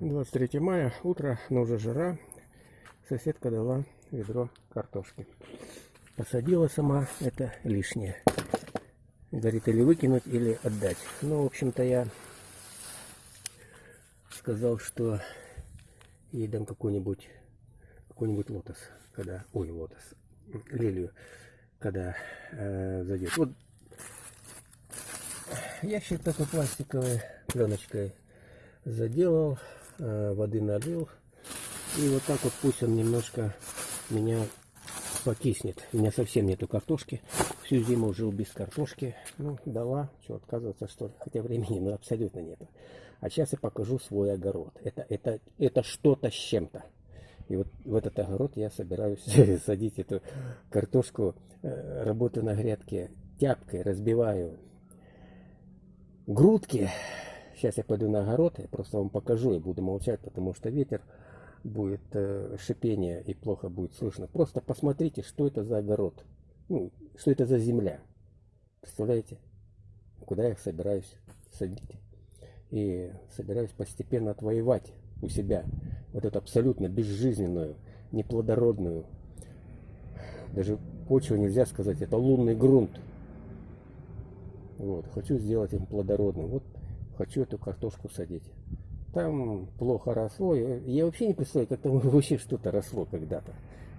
23 мая, утро, но уже жара. Соседка дала ведро картошки. Посадила сама, это лишнее. Говорит, или выкинуть, или отдать. Ну, в общем-то, я сказал, что ей дам какой-нибудь какой-нибудь лотос, когда, ой, лотос, лилию, когда э, зайдет. Вот ящик такой пластиковой пленочкой заделал, воды налил. И вот так вот пусть он немножко меня покиснет. У меня совсем нету картошки. Всю зиму жил без картошки. Ну, дала. Что, отказываться что ли? Хотя времени ну, абсолютно нету. А сейчас я покажу свой огород. Это, это, это что-то с чем-то. И вот в этот огород я собираюсь садить эту картошку. Э, работаю на грядке тяпкой, разбиваю грудки. Сейчас я пойду на огород, я просто вам покажу и буду молчать, потому что ветер будет э, шипение и плохо будет слышно. Просто посмотрите, что это за огород. Ну, что это за земля. Представляете? Куда я собираюсь садить. И собираюсь постепенно отвоевать у себя вот эту абсолютно безжизненную, неплодородную, даже почву нельзя сказать, это лунный грунт. Вот, хочу сделать им плодородным. Вот хочу эту картошку садить. Там плохо росло. Я вообще не представляю, как там вообще что-то росло когда-то.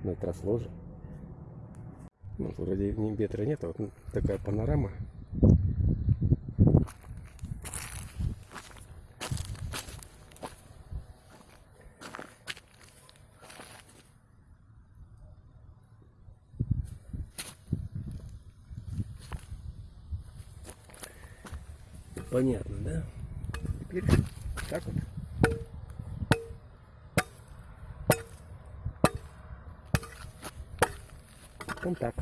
Но это росло же. Ну, вроде ветра нет, а вот такая панорама. Понятно, да? Теперь так вот. Потом так.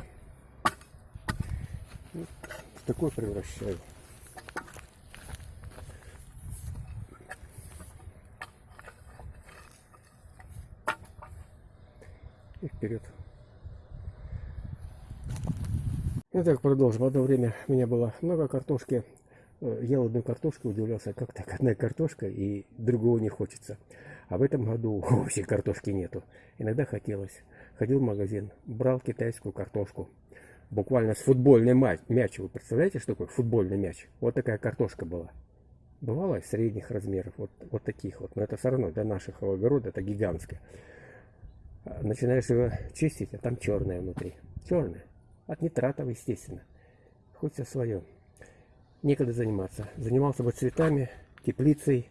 Вот такой превращаю. И вперед. И так продолжим. Одно время у меня было много картошки. Э, ел одну картошку, удивлялся, как так одна картошка и другого не хочется. А в этом году вообще картошки нету. Иногда хотелось. Ходил в магазин, брал китайскую картошку. Буквально с футбольный мяч. Вы представляете, что такое футбольный мяч? Вот такая картошка была. Бывало средних размеров, вот, вот таких вот. Но это все равно для наших огорода это гигантское. А начинаешь его чистить, а там черное внутри. Черное. От нитратов, естественно. Хоть все свое некогда заниматься. Занимался бы цветами, теплицей,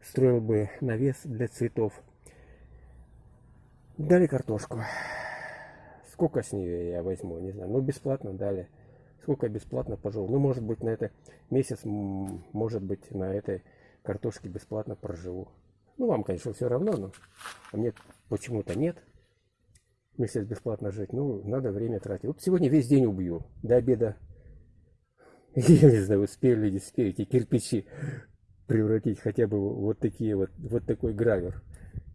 строил бы навес для цветов. Дали картошку. Сколько с нее я возьму, не знаю. Ну, бесплатно дали. Сколько бесплатно пожил. Ну, может быть, на это месяц, может быть, на этой картошке бесплатно проживу. Ну, вам, конечно, все равно, но а мне почему-то нет. Месяц бесплатно жить. Ну, надо время тратить. Вот сегодня весь день убью. До обеда я не знаю, успели ли не успели эти кирпичи превратить хотя бы вот такие вот, вот такой гравер.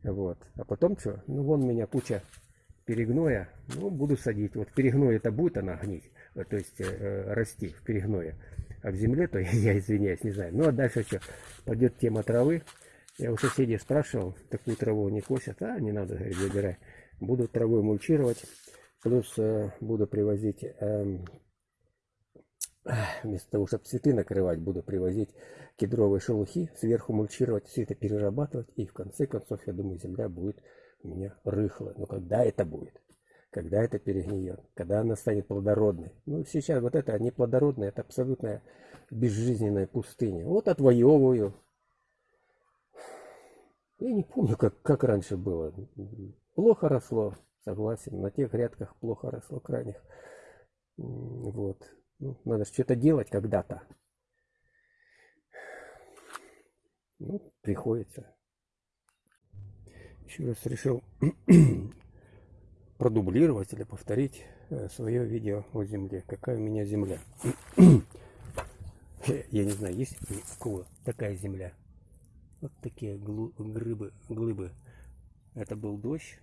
Вот. А потом что? Ну, вон у меня куча перегноя. Ну, буду садить. Вот перегной это будет она гнить, э, то есть э, расти в перегное. А в земле, то я извиняюсь, не знаю. Ну, а дальше что? Пойдет тема травы. Я у соседей спрашивал, такую траву не косят. А, не надо, говорит, забирай. Буду травой мульчировать. Плюс э, буду привозить э, вместо того, чтобы цветы накрывать, буду привозить кедровые шелухи, сверху мульчировать, все это перерабатывать, и в конце концов, я думаю, земля будет у меня рыхлая. Но когда это будет? Когда это перегниет? Когда она станет плодородной? Ну, сейчас вот это не плодородная, это абсолютная безжизненная пустыня. Вот отвоевываю. Я не помню, как, как раньше было. Плохо росло, согласен. На тех грядках плохо росло крайних. Вот. Ну, надо что-то делать когда-то. Ну, приходится. Еще раз решил продублировать или повторить э, свое видео о земле. Какая у меня земля. Я не знаю, есть у кого такая земля. Вот такие глыбы, глыбы. Это был дождь.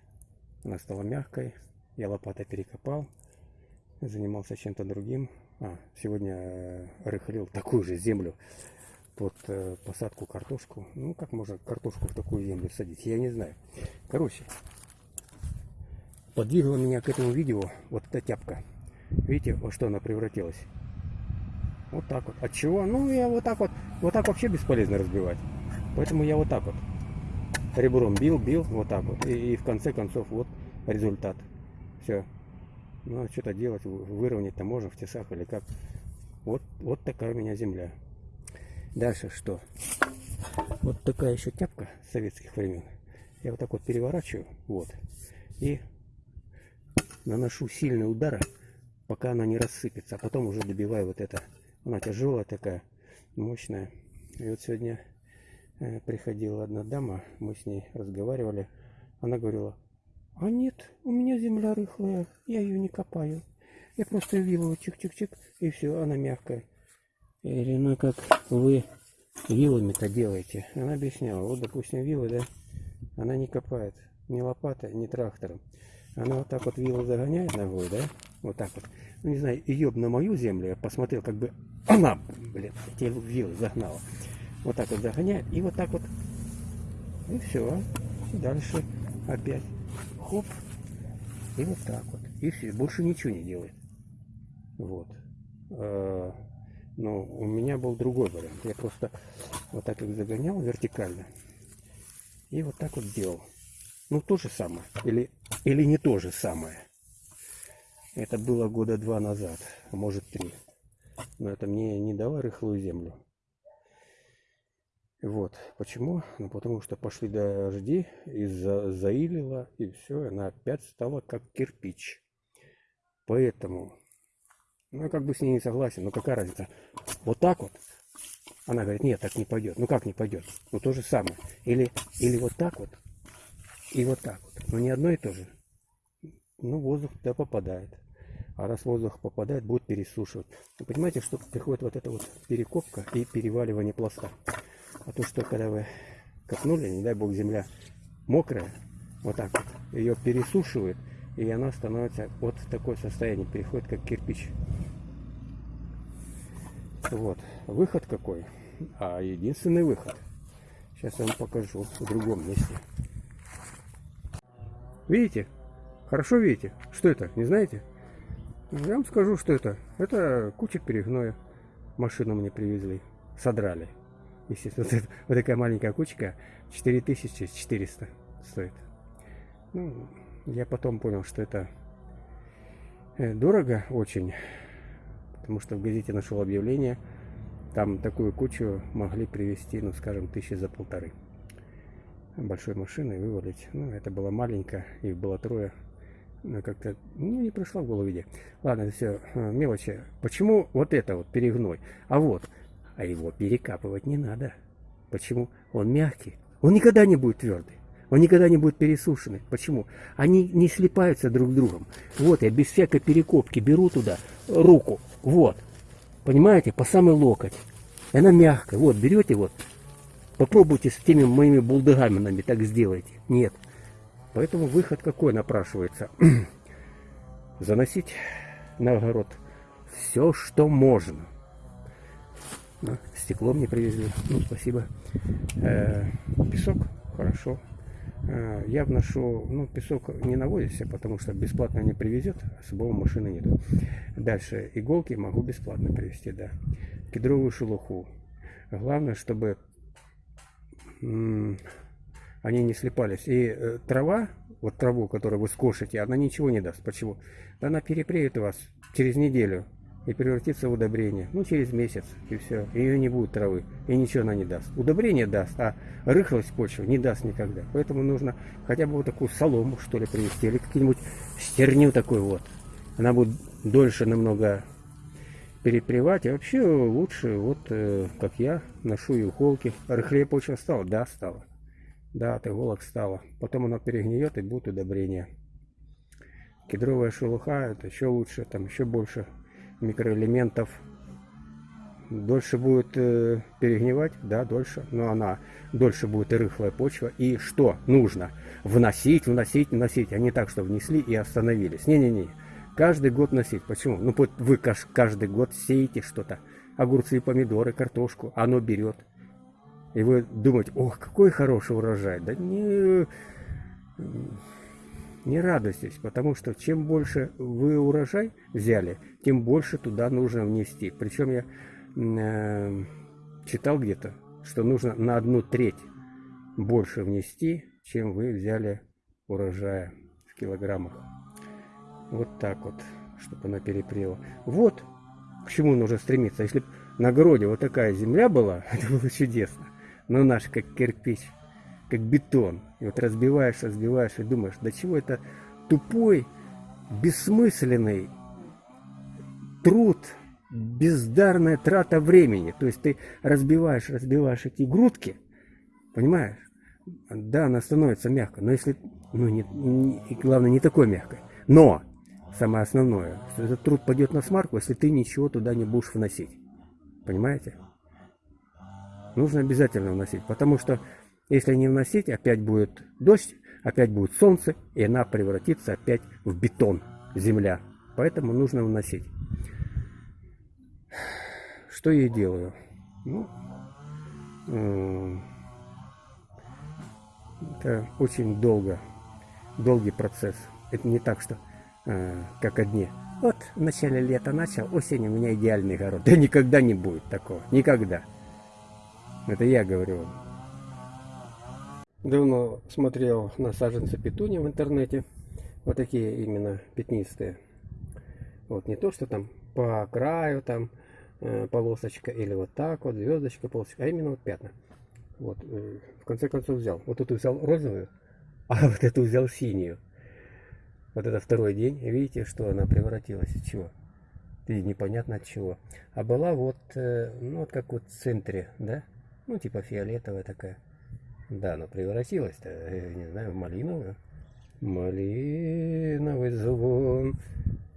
Она стала мягкой. Я лопатой перекопал. Занимался чем-то другим. А, сегодня э, рыхлил такую же землю под э, посадку картошку. Ну, как можно картошку в такую землю садить, я не знаю. Короче, подвигла меня к этому видео вот эта тяпка. Видите, во что она превратилась? Вот так вот. От чего? Ну, я вот так вот, вот так вообще бесполезно разбивать. Поэтому я вот так вот ребром бил, бил, вот так вот. И, и в конце концов, вот результат. Все. Ну, а что-то делать, выровнять-то можно в тесах или как. Вот, вот такая у меня земля. Дальше что? Вот такая еще тяпка советских времен. Я вот так вот переворачиваю, вот. И наношу сильные удары, пока она не рассыпется. А потом уже добиваю вот это. Она тяжелая такая, мощная. И вот сегодня э, приходила одна дама, мы с ней разговаривали. Она говорила, а нет, у меня земля рыхлая, я ее не копаю. Я просто вилу чик-чик-чик, и все, она мягкая. Или ну как вы вилами-то делаете? Она объясняла, вот допустим вилы, да, она не копает ни лопатой, ни трактором. Она вот так вот вилу загоняет ногой, да, вот так вот. Ну не знаю, ее на мою землю я посмотрел, как бы она, блин, те вилы загнала. Вот так вот загоняет, и вот так вот, и все. Дальше опять хоп, и вот так вот. И все, больше ничего не делает. Вот. А, но у меня был другой вариант. Я просто вот так их загонял вертикально. И вот так вот делал. Ну, то же самое. Или, или не то же самое. Это было года два назад, а может три. Но это мне не дало рыхлую землю. Вот. Почему? Ну, потому что пошли дожди, и за, заилило, и все, она опять стала как кирпич. Поэтому ну, я как бы с ней не согласен, но какая разница? Вот так вот. Она говорит, нет, так не пойдет. Ну как не пойдет? Ну то же самое. Или, или вот так вот, и вот так вот. Но не одно и то же. Ну воздух туда попадает. А раз воздух попадает, будет пересушивать. Вы понимаете, что приходит вот эта вот перекопка и переваливание пласта. А то, что когда вы копнули, не дай бог земля мокрая, вот так вот, ее пересушивает, и она становится вот в такое состояние, переходит как кирпич. Вот, выход какой? А единственный выход. Сейчас я вам покажу в другом месте. Видите? Хорошо видите? Что это? Не знаете? Я вам скажу, что это. Это куча перегноя. Машину мне привезли. Содрали. Естественно, вот, вот такая маленькая кучка 4400 стоит. Ну, я потом понял, что это э, дорого очень, потому что в газете нашел объявление, там такую кучу могли привезти, ну, скажем, тысячи за полторы. Большой машиной вывалить. Ну, это было маленько, их было трое. Ну, как-то, ну, не пришло в голову идея. Ладно, все э, мелочи. Почему вот это вот перегной? А вот, а его перекапывать не надо. Почему? Он мягкий. Он никогда не будет твердый. Он никогда не будет пересушенный. Почему? Они не слипаются друг с другом. Вот я без всякой перекопки беру туда руку. Вот. Понимаете? По самый локоть. И она мягкая. Вот, берете вот. Попробуйте с теми моими булдыгаменами так сделайте. Нет. Поэтому выход какой напрашивается? Заносить на огород все, что можно. Ну, стекло мне привезли. Ну, спасибо. Э песок. Хорошо. Э, я вношу, ну, песок не навозится, потому что бесплатно не привезет, особого машины нету. Дальше, иголки могу бесплатно привезти, да. Кедровую шелуху. Главное, чтобы они не слепались. И э, трава, вот траву, которую вы скошите, она ничего не даст. Почему? Она перепреет вас через неделю и превратится в удобрение. Ну, через месяц, и все. Ее не будет травы, и ничего она не даст. Удобрение даст, а рыхлость почвы не даст никогда. Поэтому нужно хотя бы вот такую солому, что ли, привезти, или какую-нибудь стерню такой вот. Она будет дольше намного перепревать. И вообще лучше, вот э, как я, ношу иголки. Рыхлее почва стала? Да, стала. Да, от иголок стала. Потом она перегниет и будет удобрение. Кедровая шелуха, это еще лучше, там еще больше микроэлементов дольше будет э, перегнивать, да, дольше, но она дольше будет и рыхлая почва. И что нужно? Вносить, вносить, вносить, а не так, что внесли и остановились. Не-не-не, каждый год носить. Почему? Ну, вы каждый год сеете что-то, огурцы, помидоры, картошку, оно берет. И вы думаете, ох, какой хороший урожай. Да не, не радуйтесь, потому что чем больше вы урожай взяли, тем больше туда нужно внести. Причем я э, читал где-то, что нужно на одну треть больше внести, чем вы взяли урожая в килограммах. Вот так вот, чтобы она перепрела. Вот к чему нужно стремиться. Если бы на огороде вот такая земля была, это было чудесно. Но наш как кирпич, как бетон. И вот разбиваешь, разбиваешь и думаешь, до чего это тупой, бессмысленный труд, бездарная трата времени. То есть ты разбиваешь, разбиваешь эти грудки, понимаешь? Да, она становится мягкой, но если, ну, не, не, главное, не такой мягкой. Но, самое основное, что этот труд пойдет на смарку, если ты ничего туда не будешь вносить. Понимаете? Нужно обязательно вносить, потому что если не вносить, опять будет дождь, опять будет солнце, и она превратится опять в бетон, земля. Поэтому нужно вносить. Что я делаю? Ну, это очень долго, долгий процесс. Это не так, что э, как одни. Вот в начале лета начал, осенью у меня идеальный огород. Да никогда не будет такого, никогда. Это я говорю вам. Давно смотрел на саженцы петуни в интернете. Вот такие именно пятнистые. Вот не то, что там по краю там э, полосочка или вот так вот, звездочка, полосочка, а именно вот пятна. Вот, э, в конце концов взял. Вот эту взял розовую, а вот эту взял синюю. Вот это второй день. Видите, что она превратилась в чего? И непонятно от чего. А была вот, э, ну вот как вот в центре, да? Ну, типа фиолетовая такая. Да, она превратилась-то, э, не знаю, в малиновую. Малиновый звон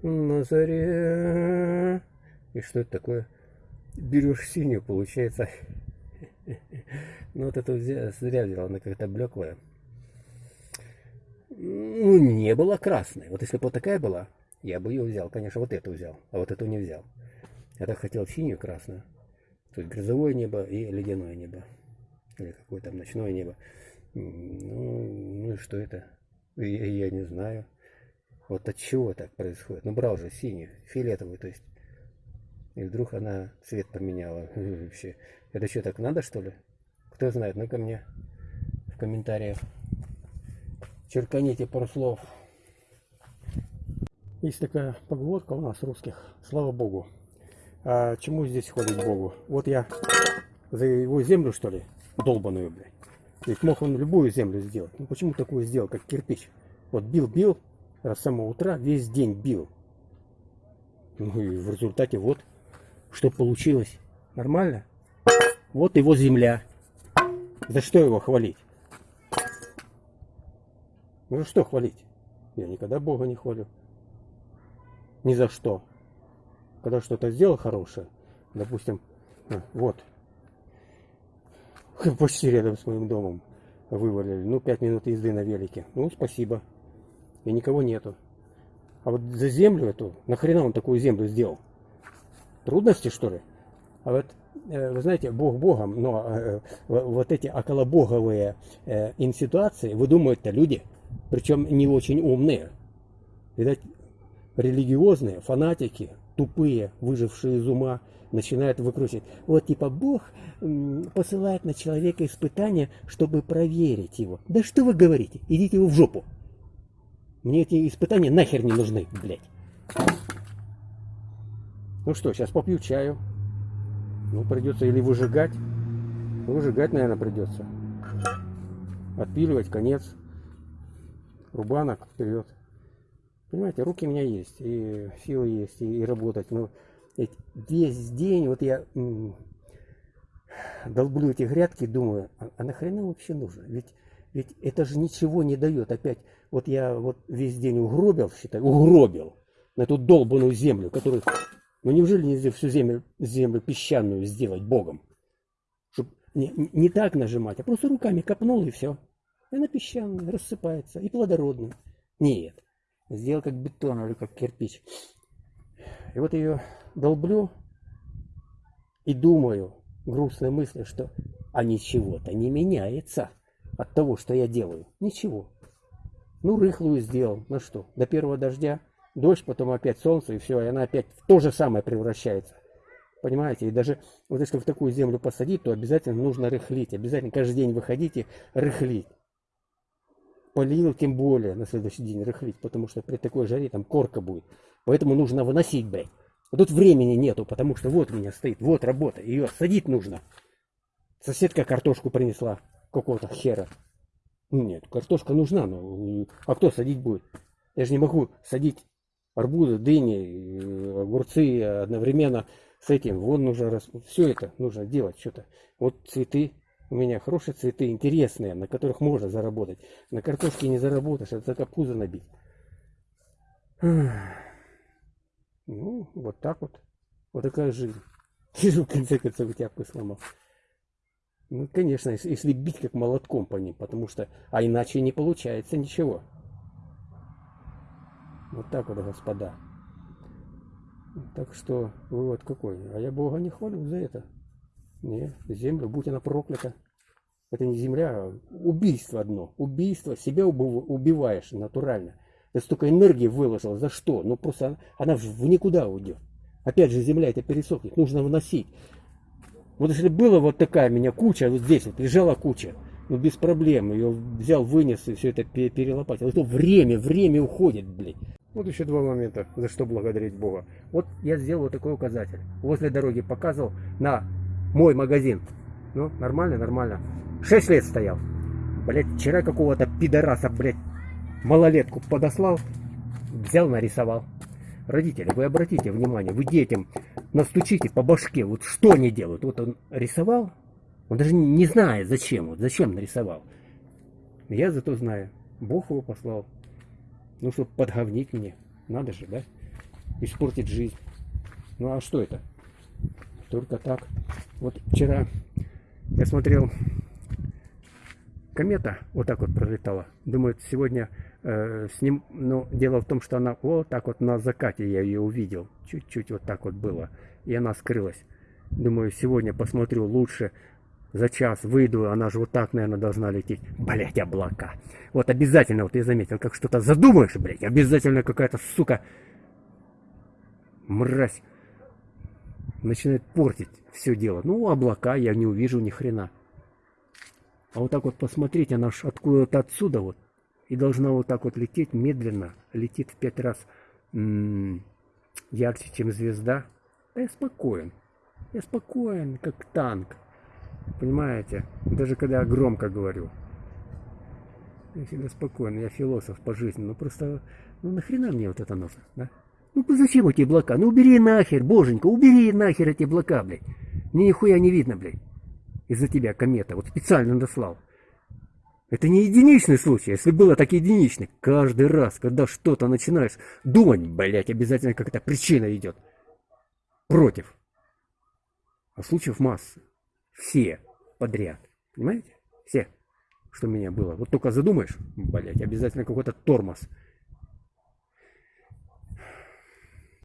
на заре. И что это такое? Берешь синюю, получается. Ну, вот это зря взял, она как-то блеклая. Ну, не была красной. Вот если бы вот такая была, я бы ее взял. Конечно, вот эту взял, а вот эту не взял. Я так хотел синюю красную. То есть грозовое небо и ледяное небо. Или какое там ночное небо. Ну, ну и что это? Я, я не знаю. Вот от чего так происходит? Ну, брал же синюю, фиолетовую, то есть. И вдруг она цвет поменяла. Вообще. Это что, так надо, что ли? Кто знает, ну-ка мне в комментариях. Черканите пару слов. Есть такая поговорка у нас русских. Слава Богу. А чему здесь ходить Богу? Вот я за его землю, что ли, долбаную, блядь. Ведь мог он любую землю сделать. Ну почему такую сделал, как кирпич? Вот бил-бил, с самого утра весь день бил. Ну и в результате вот, что получилось. Нормально? Вот его земля. За что его хвалить? Ну за что хвалить? Я никогда Бога не хвалю. Ни за что когда что-то сделал хорошее, допустим, а, вот, почти рядом с моим домом вывалили, ну, пять минут езды на велике, ну, спасибо, и никого нету. А вот за землю эту, нахрена он такую землю сделал? Трудности, что ли? А вот, э, вы знаете, Бог Богом, но э, вот эти околобоговые э, инситуации выдумывают-то люди, причем не очень умные. Видать, религиозные, фанатики, тупые, выжившие из ума, начинают выкручивать. Вот типа Бог посылает на человека испытания, чтобы проверить его. Да что вы говорите? Идите вы в жопу. Мне эти испытания нахер не нужны, блядь. Ну что, сейчас попью чаю. Ну, придется или выжигать. Выжигать, наверное, придется. Отпиливать, конец. Рубанок вперед. Понимаете, руки у меня есть, и силы есть, и работать. Но весь день вот я долблю эти грядки, думаю, а, а нахрена вообще нужно? Ведь, ведь это же ничего не дает. Опять, вот я вот весь день угробил, считай, угробил на эту долбанную землю, которую... Ну неужели нельзя всю землю, землю песчаную сделать Богом? Чтобы не, не так нажимать, а просто руками копнул и все. И она песчаная, рассыпается, и плодородная. Нет сделал как бетон или как кирпич. И вот ее долблю и думаю, грустной мысли, что А ничего-то не меняется от того, что я делаю. Ничего. Ну, рыхлую сделал. Ну что, до первого дождя, дождь, потом опять солнце, и все, и она опять в то же самое превращается. Понимаете? И даже вот если в такую землю посадить, то обязательно нужно рыхлить. Обязательно каждый день выходите рыхлить. Полил тем более на следующий день рыхлить, потому что при такой жаре там корка будет. Поэтому нужно выносить, блядь. А тут времени нету, потому что вот у меня стоит, вот работа, ее садить нужно. Соседка картошку принесла, какого-то хера. Нет, картошка нужна, но а кто садить будет? Я же не могу садить арбузы, дыни, э, огурцы одновременно с этим. Вон нужно, рас... все это нужно делать что-то. Вот цветы, у меня хорошие цветы, интересные, на которых можно заработать. На картошке не заработаешь, это только пузо набить. Ну, вот так вот. Вот такая жизнь. Сижу, в конце концов, тяпку сломал. Ну, конечно, если бить как молотком по ним, потому что, а иначе не получается ничего. Вот так вот, господа. Так что, вывод какой? А я Бога не хвалю за это. Не, землю, будь она проклята. Это не земля, а убийство одно. Убийство, себя убиваешь натурально. Ты столько энергии выложил, за что? Ну просто она, в никуда уйдет. Опять же земля это пересохнет, нужно вносить. Вот если была вот такая у меня куча, вот здесь вот лежала куча, ну без проблем, ее взял, вынес и все это перелопатил. Это время, время уходит, блин. Вот еще два момента, за что благодарить Бога. Вот я сделал вот такой указатель. Возле дороги показывал на мой магазин. Ну, нормально, нормально. Шесть лет стоял. Блять, вчера какого-то пидораса, блядь, малолетку подослал, взял, нарисовал. Родители, вы обратите внимание, вы детям настучите по башке, вот что они делают. Вот он рисовал, он даже не знает зачем, вот зачем нарисовал. Я зато знаю, Бог его послал. Ну, чтобы подговнить мне. Надо же, да? Испортить жизнь. Ну, а что это? Только так. Вот вчера я смотрел комета вот так вот пролетала. Думаю, сегодня с ним, но дело в том, что она вот так вот на закате я ее увидел. Чуть-чуть вот так вот было. И она скрылась. Думаю, сегодня посмотрю лучше. За час выйду, она же вот так, наверное, должна лететь. Блять, облака. Вот обязательно, вот я заметил, как что-то задумаешь, блять, обязательно какая-то, сука, мразь начинает портить все дело. Ну, облака я не увижу ни хрена. А вот так вот посмотреть, она ж откуда-то отсюда вот. И должна вот так вот лететь медленно. Летит в пять раз ярче, чем звезда. А я спокоен. Я спокоен, как танк. Понимаете? Даже когда я громко говорю. Я всегда спокоен. Я философ по жизни. Ну просто, ну нахрена мне вот это нужно, да? Ну зачем эти облака? Ну убери нахер, боженька, убери нахер эти облака, блядь. Мне нихуя не видно, блядь из-за тебя комета. Вот специально дослал. Это не единичный случай. Если было так единичный, каждый раз, когда что-то начинаешь думать, блять, обязательно какая-то причина идет. Против. А случаев масса. Все подряд. Понимаете? Все, что у меня было. Вот только задумаешь, блять, обязательно какой-то тормоз.